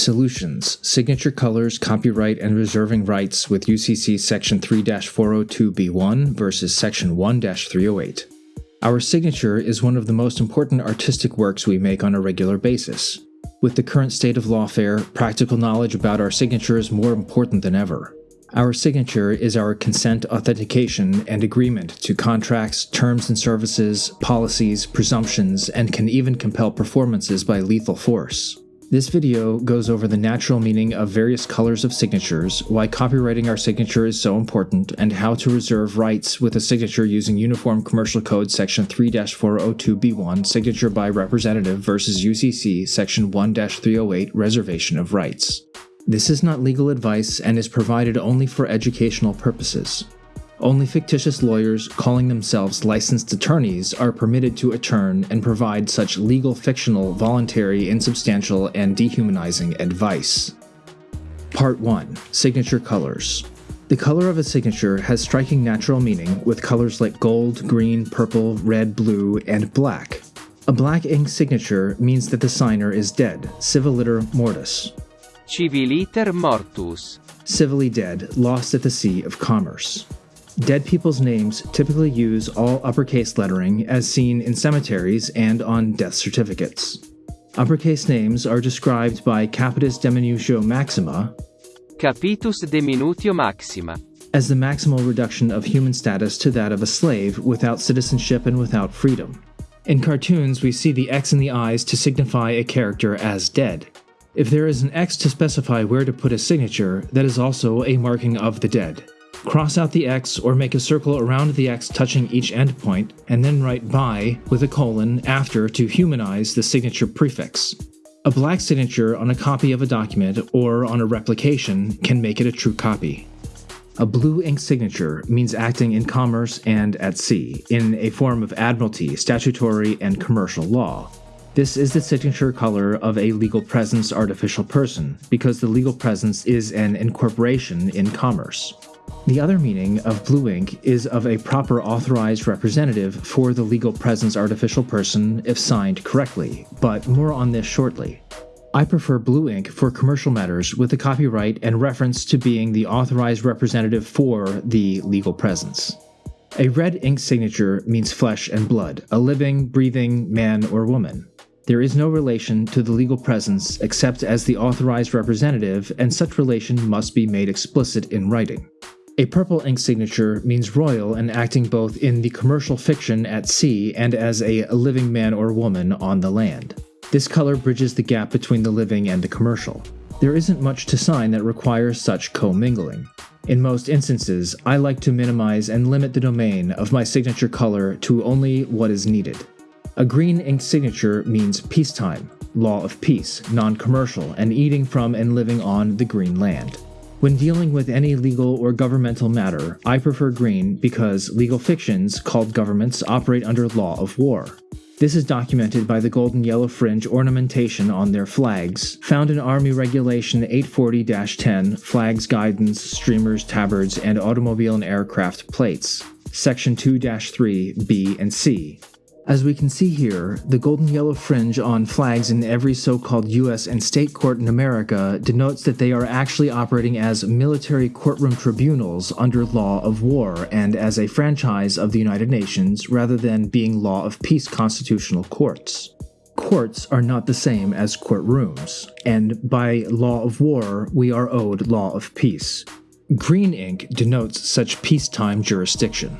Solutions Signature Colors, Copyright, and Reserving Rights with UCC Section 3 402b1 versus Section 1 308. Our signature is one of the most important artistic works we make on a regular basis. With the current state of lawfare, practical knowledge about our signature is more important than ever. Our signature is our consent authentication and agreement to contracts, terms and services, policies, presumptions, and can even compel performances by lethal force. This video goes over the natural meaning of various colors of signatures, why copywriting our signature is so important, and how to reserve rights with a signature using Uniform Commercial Code Section 3-402b1 Signature by Representative versus UCC Section 1-308 Reservation of Rights. This is not legal advice and is provided only for educational purposes. Only fictitious lawyers calling themselves licensed attorneys are permitted to attorn and provide such legal fictional, voluntary, insubstantial, and dehumanizing advice. Part 1 Signature Colors The color of a signature has striking natural meaning with colors like gold, green, purple, red, blue, and black. A black ink signature means that the signer is dead, civiliter mortis. Civiliter mortus. Civilly dead, lost at the sea of commerce. Dead people's names typically use all uppercase lettering as seen in cemeteries and on death certificates. Uppercase names are described by capitis diminutio maxima, Capitus diminutio maxima. as the maximal reduction of human status to that of a slave without citizenship and without freedom. In cartoons, we see the X in the eyes to signify a character as dead. If there is an X to specify where to put a signature, that is also a marking of the dead. Cross out the X or make a circle around the X touching each endpoint, and then write by with a colon after to humanize the signature prefix. A black signature on a copy of a document or on a replication can make it a true copy. A blue ink signature means acting in commerce and at sea, in a form of admiralty, statutory, and commercial law. This is the signature color of a legal presence artificial person, because the legal presence is an incorporation in commerce. The other meaning of blue ink is of a proper authorized representative for the legal presence artificial person if signed correctly, but more on this shortly. I prefer blue ink for commercial matters with a copyright and reference to being the authorized representative for the legal presence. A red ink signature means flesh and blood, a living, breathing man or woman. There is no relation to the legal presence except as the authorized representative, and such relation must be made explicit in writing. A purple ink signature means royal and acting both in the commercial fiction at sea and as a living man or woman on the land. This color bridges the gap between the living and the commercial. There isn't much to sign that requires such commingling. In most instances, I like to minimize and limit the domain of my signature color to only what is needed. A green ink signature means peacetime, law of peace, non commercial, and eating from and living on the green land. When dealing with any legal or governmental matter, I prefer green because legal fictions, called governments, operate under law of war. This is documented by the golden yellow fringe ornamentation on their flags, found in Army Regulation 840 10, Flags Guidance, Streamers, Tabards, and Automobile and Aircraft Plates, Section 2 3, B and C. As we can see here, the golden yellow fringe on flags in every so called US and state court in America denotes that they are actually operating as military courtroom tribunals under law of war and as a franchise of the United Nations rather than being law of peace constitutional courts. Courts are not the same as courtrooms, and by law of war, we are owed law of peace. Green ink denotes such peacetime jurisdiction.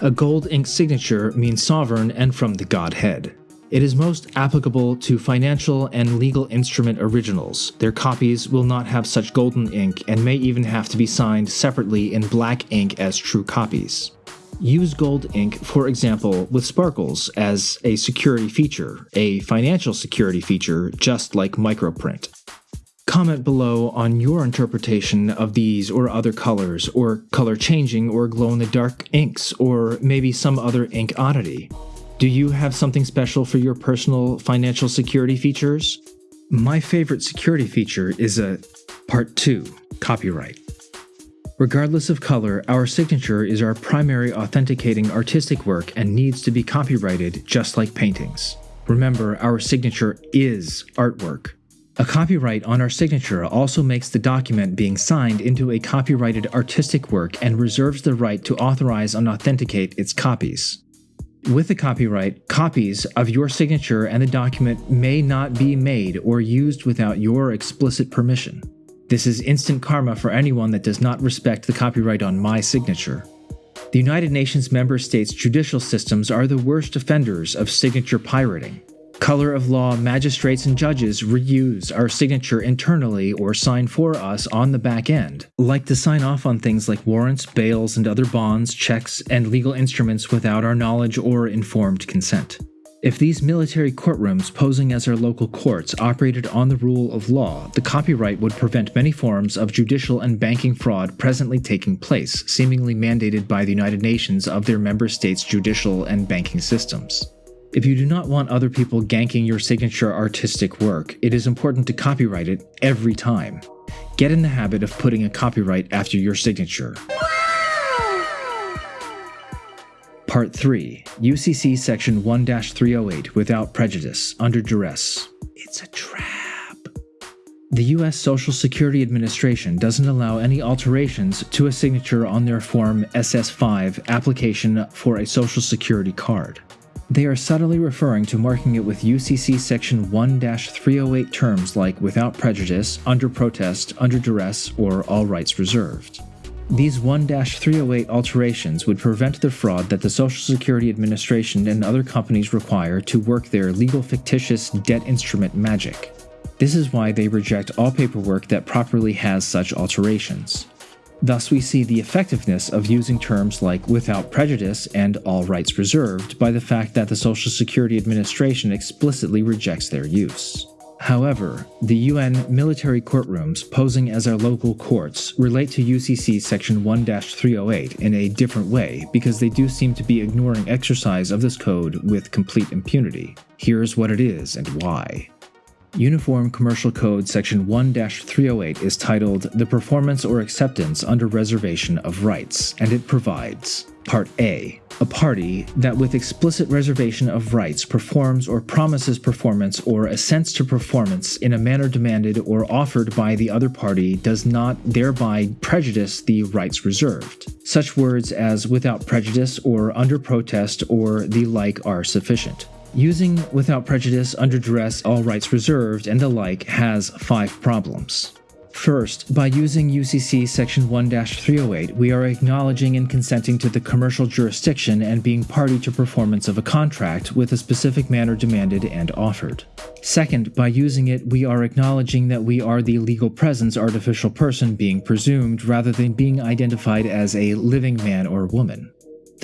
A gold ink signature means sovereign and from the Godhead. It is most applicable to financial and legal instrument originals. Their copies will not have such golden ink and may even have to be signed separately in black ink as true copies. Use gold ink, for example, with sparkles as a security feature, a financial security feature just like microprint. Comment below on your interpretation of these or other colors, or color changing or glow in the dark inks, or maybe some other ink oddity. Do you have something special for your personal financial security features? My favorite security feature is a Part 2 Copyright. Regardless of color, our signature is our primary authenticating artistic work and needs to be copyrighted just like paintings. Remember, our signature is artwork. A copyright on our signature also makes the document being signed into a copyrighted artistic work and reserves the right to authorize and authenticate its copies. With the copyright, copies of your signature and the document may not be made or used without your explicit permission. This is instant karma for anyone that does not respect the copyright on my signature. The United Nations member states' judicial systems are the worst offenders of signature pirating. Color of law magistrates and judges reuse our signature internally or sign for us on the back end, like to sign off on things like warrants, bails, and other bonds, checks, and legal instruments without our knowledge or informed consent. If these military courtrooms posing as our local courts operated on the rule of law, the copyright would prevent many forms of judicial and banking fraud presently taking place, seemingly mandated by the United Nations of their member states' judicial and banking systems. If you do not want other people ganking your signature artistic work, it is important to copyright it every time. Get in the habit of putting a copyright after your signature. Part 3 UCC Section 1 308 Without Prejudice, Under Duress. It's a trap. The U.S. Social Security Administration doesn't allow any alterations to a signature on their Form SS 5 application for a Social Security card. They are subtly referring to marking it with UCC Section 1 308 terms like without prejudice, under protest, under duress, or all rights reserved. These 1 308 alterations would prevent the fraud that the Social Security Administration and other companies require to work their legal fictitious debt instrument magic. This is why they reject all paperwork that properly has such alterations. Thus, we see the effectiveness of using terms like without prejudice and all rights reserved by the fact that the Social Security Administration explicitly rejects their use. However, the UN military courtrooms posing as our local courts relate to UCC Section 1 308 in a different way because they do seem to be ignoring exercise of this code with complete impunity. Here's what it is and why. Uniform Commercial Code Section 1 308 is titled The Performance or Acceptance Under Reservation of Rights, and it provides Part A A party that, with explicit reservation of rights, performs or promises performance or assents to performance in a manner demanded or offered by the other party does not thereby prejudice the rights reserved. Such words as without prejudice or under protest or the like are sufficient. Using without prejudice, under duress, all rights reserved, and the like has five problems. First, by using UCC Section 1 308, we are acknowledging and consenting to the commercial jurisdiction and being party to performance of a contract with a specific manner demanded and offered. Second, by using it, we are acknowledging that we are the legal presence artificial person being presumed rather than being identified as a living man or woman.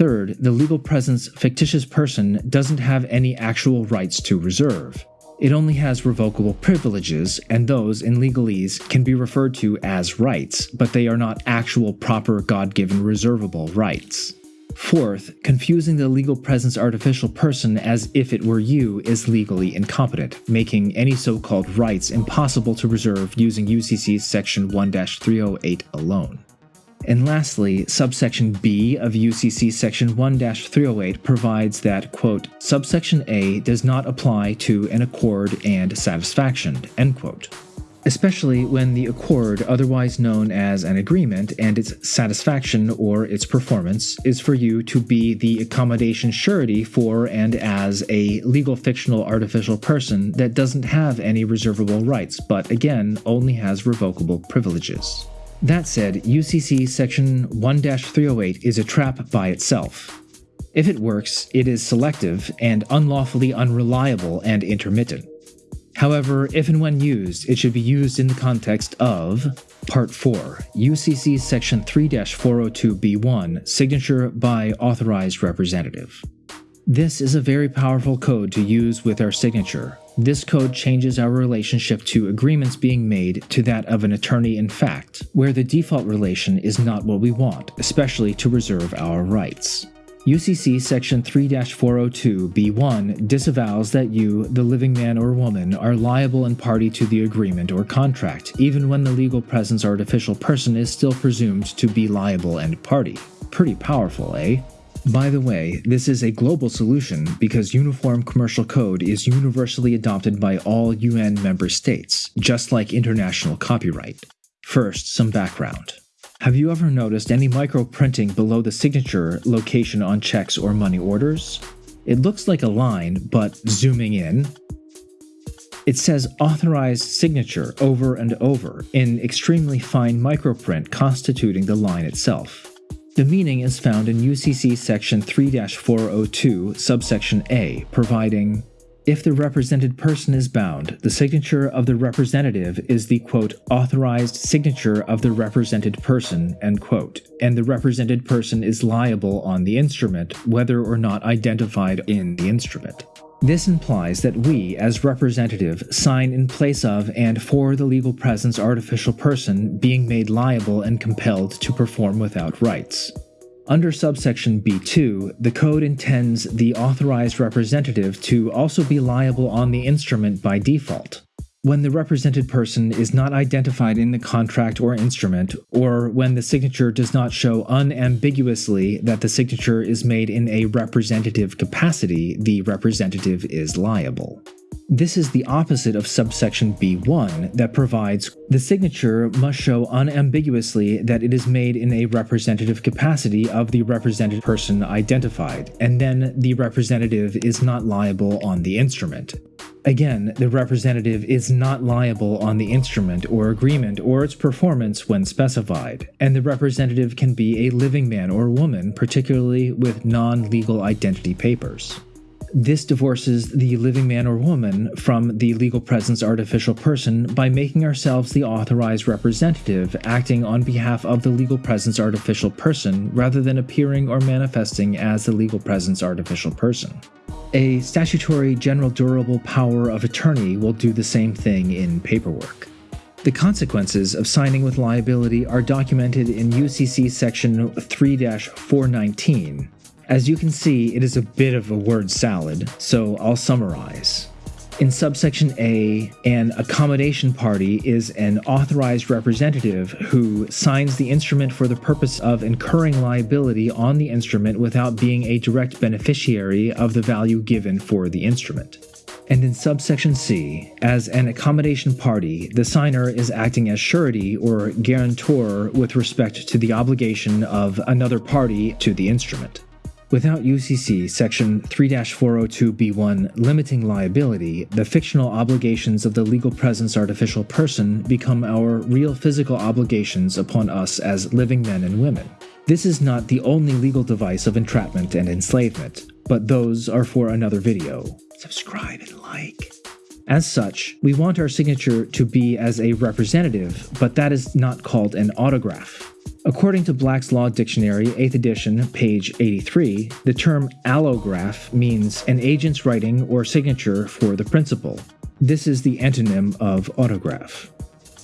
Third, the legal presence fictitious person doesn't have any actual rights to reserve. It only has revocable privileges, and those in legalese can be referred to as rights, but they are not actual proper God given reservable rights. Fourth, confusing the legal presence artificial person as if it were you is legally incompetent, making any so called rights impossible to reserve using UCC Section 1 308 alone. And lastly, subsection B of UCC section 1-308 provides that, quote, subsection A does not apply to an accord and satisfaction, end quote. Especially when the accord, otherwise known as an agreement, and its satisfaction or its performance is for you to be the accommodation surety for and as a legal fictional artificial person that doesn't have any reservable rights, but again only has revocable privileges. That said, UCC Section 1 308 is a trap by itself. If it works, it is selective and unlawfully unreliable and intermittent. However, if and when used, it should be used in the context of Part 4, UCC Section 3 402b1, Signature by Authorized Representative. This is a very powerful code to use with our signature. This code changes our relationship to agreements being made to that of an attorney in fact, where the default relation is not what we want, especially to reserve our rights. UCC Section 3 402b1 disavows that you, the living man or woman, are liable and party to the agreement or contract, even when the legal presence or artificial person is still presumed to be liable and party. Pretty powerful, eh? By the way, this is a global solution because Uniform Commercial Code is universally adopted by all UN member states, just like international copyright. First, some background. Have you ever noticed any micro printing below the signature location on checks or money orders? It looks like a line, but zooming in, it says authorized signature over and over in extremely fine microprint constituting the line itself. The meaning is found in UCC section 3-402 subsection A, providing if the represented person is bound, the signature of the representative is the quote authorized signature of the represented person end quote, and the represented person is liable on the instrument whether or not identified in the instrument. This implies that we, as representative, sign in place of and for the legal presence artificial person being made liable and compelled to perform without rights. Under subsection B2, the code intends the authorized representative to also be liable on the instrument by default when the represented person is not identified in the contract or instrument, or when the signature does not show unambiguously that the signature is made in a representative capacity, the representative is liable. This is the opposite of subsection B1 that provides the signature must show unambiguously that it is made in a representative capacity of the represented person identified, and then the representative is not liable on the instrument. Again, the representative is not liable on the instrument or agreement or its performance when specified, and the representative can be a living man or woman, particularly with non legal identity papers. This divorces the living man or woman from the legal presence artificial person by making ourselves the authorized representative acting on behalf of the legal presence artificial person rather than appearing or manifesting as the legal presence artificial person. A statutory general durable power of attorney will do the same thing in paperwork. The consequences of signing with liability are documented in UCC section 3 419. As you can see, it is a bit of a word salad, so I'll summarize. In subsection A, an accommodation party is an authorized representative who signs the instrument for the purpose of incurring liability on the instrument without being a direct beneficiary of the value given for the instrument. And in subsection C, as an accommodation party, the signer is acting as surety or guarantor with respect to the obligation of another party to the instrument. Without UCC Section 3-402b1 limiting liability, the fictional obligations of the legal presence artificial person become our real physical obligations upon us as living men and women. This is not the only legal device of entrapment and enslavement, but those are for another video. Subscribe and like. As such, we want our signature to be as a representative, but that is not called an autograph. According to Black's Law Dictionary, 8th edition, page 83, the term allograph means an agent's writing or signature for the principal. This is the antonym of autograph.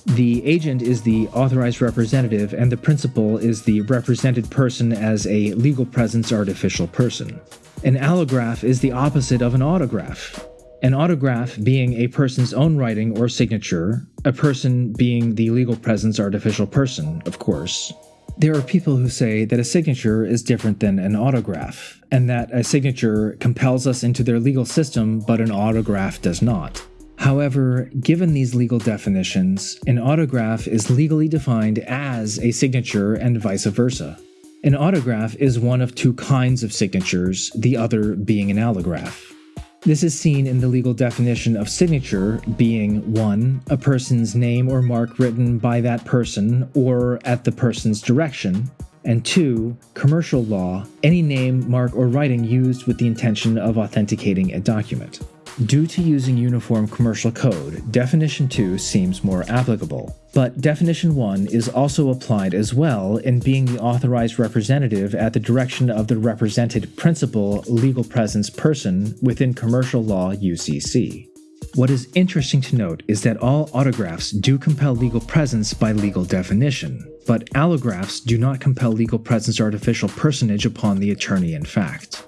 The agent is the authorized representative, and the principal is the represented person as a legal presence artificial person. An allograph is the opposite of an autograph. An autograph being a person's own writing or signature, a person being the legal presence artificial person, of course. There are people who say that a signature is different than an autograph, and that a signature compels us into their legal system, but an autograph does not. However, given these legal definitions, an autograph is legally defined as a signature and vice versa. An autograph is one of two kinds of signatures, the other being an allograph. This is seen in the legal definition of signature being 1. A person's name or mark written by that person or at the person's direction, and 2. Commercial law, any name, mark, or writing used with the intention of authenticating a document. Due to using Uniform Commercial Code, Definition 2 seems more applicable, but Definition 1 is also applied as well in being the authorized representative at the direction of the represented principal legal presence person within commercial law UCC. What is interesting to note is that all autographs do compel legal presence by legal definition, but allographs do not compel legal presence artificial personage upon the attorney in fact.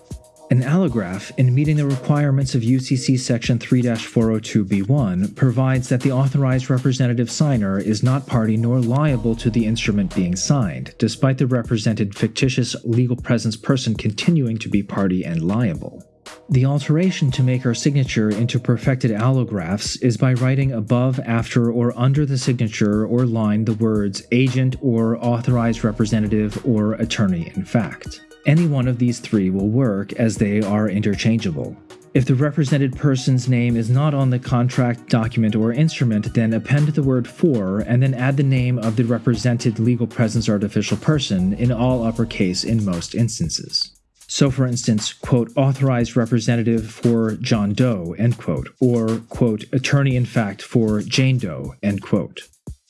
An allograph, in meeting the requirements of UCC Section 3 402b1, provides that the authorized representative signer is not party nor liable to the instrument being signed, despite the represented fictitious legal presence person continuing to be party and liable. The alteration to make our signature into perfected allographs is by writing above, after, or under the signature or line the words agent or authorized representative or attorney in fact. Any one of these three will work as they are interchangeable. If the represented person's name is not on the contract, document, or instrument, then append the word for and then add the name of the represented legal presence artificial person in all uppercase in most instances. So, for instance, quote, authorized representative for John Doe, end quote, or, quote, attorney in fact for Jane Doe, end quote.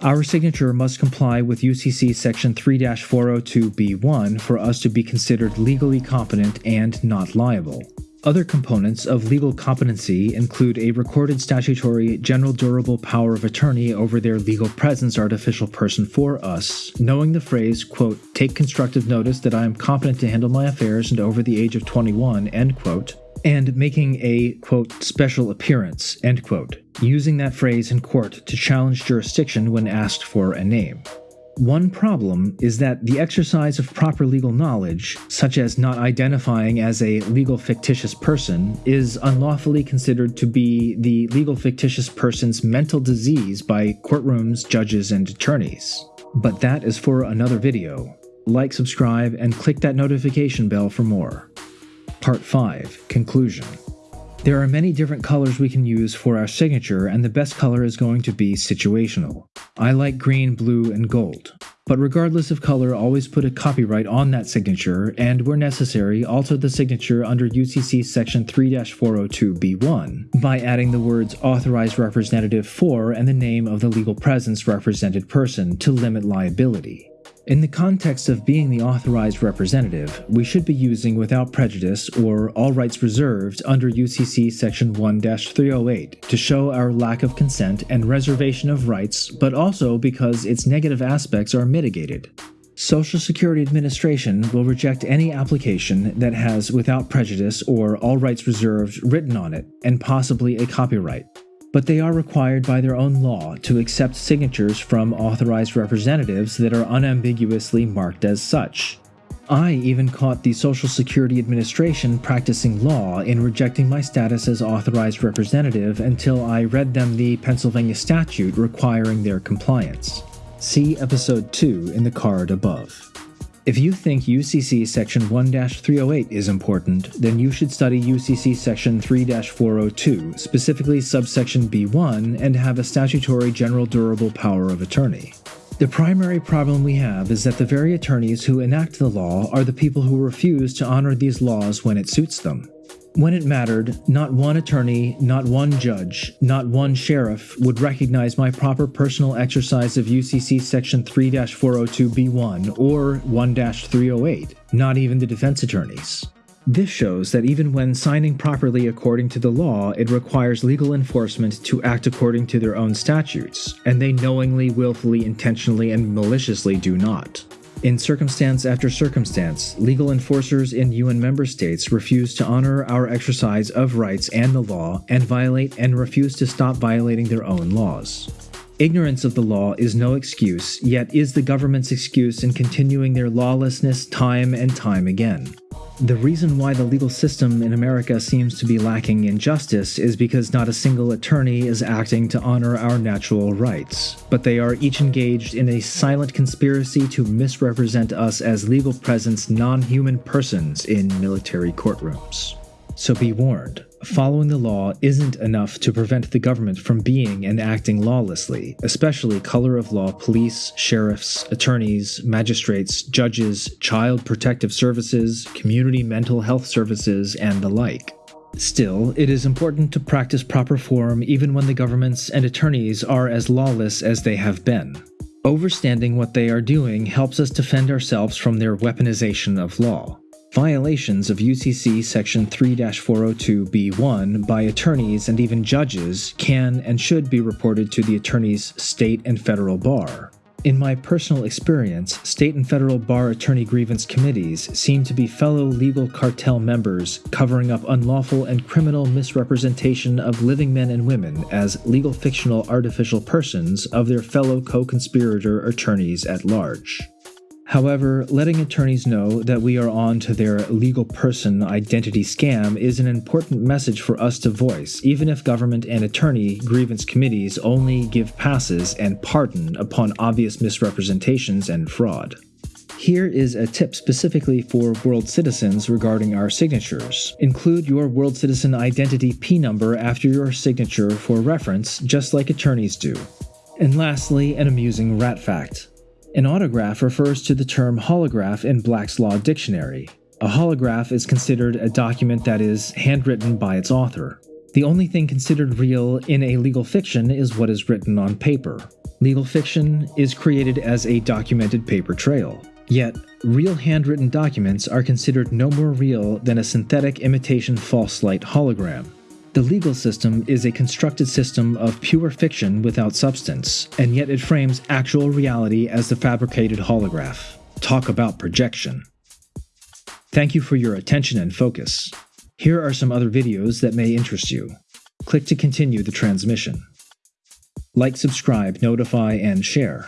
Our signature must comply with UCC Section 3 402b1 for us to be considered legally competent and not liable. Other components of legal competency include a recorded statutory general durable power of attorney over their legal presence artificial person for us, knowing the phrase, quote, take constructive notice that I am competent to handle my affairs and over the age of 21, end quote, and making a, quote, special appearance, end quote, using that phrase in court to challenge jurisdiction when asked for a name. One problem is that the exercise of proper legal knowledge, such as not identifying as a legal fictitious person, is unlawfully considered to be the legal fictitious person's mental disease by courtrooms, judges, and attorneys. But that is for another video. Like, subscribe, and click that notification bell for more. Part 5 Conclusion there are many different colors we can use for our signature, and the best color is going to be situational. I like green, blue, and gold. But regardless of color, always put a copyright on that signature, and where necessary, alter the signature under UCC Section 3 402b1 by adding the words authorized representative for and the name of the legal presence represented person to limit liability. In the context of being the authorized representative, we should be using without prejudice or all rights reserved under UCC Section 1 308 to show our lack of consent and reservation of rights, but also because its negative aspects are mitigated. Social Security Administration will reject any application that has without prejudice or all rights reserved written on it, and possibly a copyright but they are required by their own law to accept signatures from authorized representatives that are unambiguously marked as such. I even caught the Social Security Administration practicing law in rejecting my status as authorized representative until I read them the Pennsylvania statute requiring their compliance. See Episode 2 in the card above. If you think UCC Section 1 308 is important, then you should study UCC Section 3 402, specifically subsection B1, and have a statutory general durable power of attorney. The primary problem we have is that the very attorneys who enact the law are the people who refuse to honor these laws when it suits them. When it mattered, not one attorney, not one judge, not one sheriff would recognize my proper personal exercise of UCC Section 3 402b1 or 1 308, not even the defense attorneys. This shows that even when signing properly according to the law, it requires legal enforcement to act according to their own statutes, and they knowingly, willfully, intentionally, and maliciously do not. In circumstance after circumstance, legal enforcers in UN member states refuse to honor our exercise of rights and the law and violate and refuse to stop violating their own laws. Ignorance of the law is no excuse, yet is the government's excuse in continuing their lawlessness time and time again. The reason why the legal system in America seems to be lacking in justice is because not a single attorney is acting to honor our natural rights, but they are each engaged in a silent conspiracy to misrepresent us as legal presence non human persons in military courtrooms. So be warned following the law isn't enough to prevent the government from being and acting lawlessly, especially color of law police, sheriffs, attorneys, magistrates, judges, child protective services, community mental health services, and the like. Still, it is important to practice proper form even when the governments and attorneys are as lawless as they have been. Overstanding what they are doing helps us defend ourselves from their weaponization of law. Violations of UCC Section 3 402b1 by attorneys and even judges can and should be reported to the attorney's state and federal bar. In my personal experience, state and federal bar attorney grievance committees seem to be fellow legal cartel members covering up unlawful and criminal misrepresentation of living men and women as legal fictional artificial persons of their fellow co conspirator attorneys at large. However, letting attorneys know that we are on to their legal person identity scam is an important message for us to voice, even if government and attorney grievance committees only give passes and pardon upon obvious misrepresentations and fraud. Here is a tip specifically for world citizens regarding our signatures. Include your world citizen identity P number after your signature for reference, just like attorneys do. And lastly, an amusing rat fact. An autograph refers to the term holograph in Black's Law Dictionary. A holograph is considered a document that is handwritten by its author. The only thing considered real in a legal fiction is what is written on paper. Legal fiction is created as a documented paper trail. Yet, real handwritten documents are considered no more real than a synthetic imitation false light hologram. The legal system is a constructed system of pure fiction without substance, and yet it frames actual reality as the fabricated holograph. Talk about projection. Thank you for your attention and focus. Here are some other videos that may interest you. Click to continue the transmission. Like, subscribe, notify, and share.